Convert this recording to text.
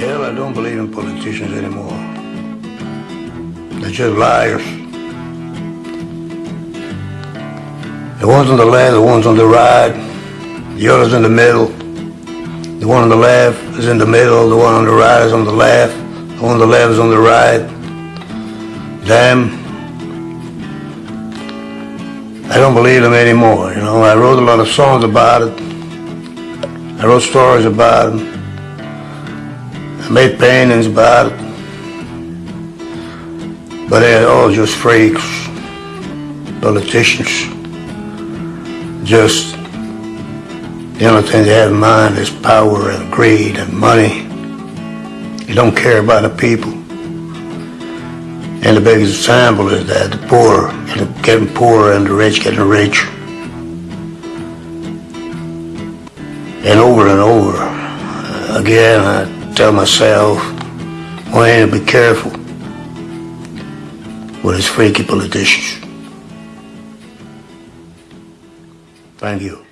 I don't believe in politicians anymore. They're just liars. The ones on the left, the ones on the right, the others in the middle. The one on the left is in the middle, the one on the right is on the left, the one on the left is on the right. Them. I don't believe them anymore, you know. I wrote a lot of songs about it. I wrote stories about it. Made paintings about it. But they're all just freaks, politicians. Just the only thing they have in mind is power and greed and money. They don't care about the people. And the biggest example is that the poor getting poorer and the rich getting richer. And over and over uh, again, I tell myself, Wayne, be careful with his freaky politicians. Thank you.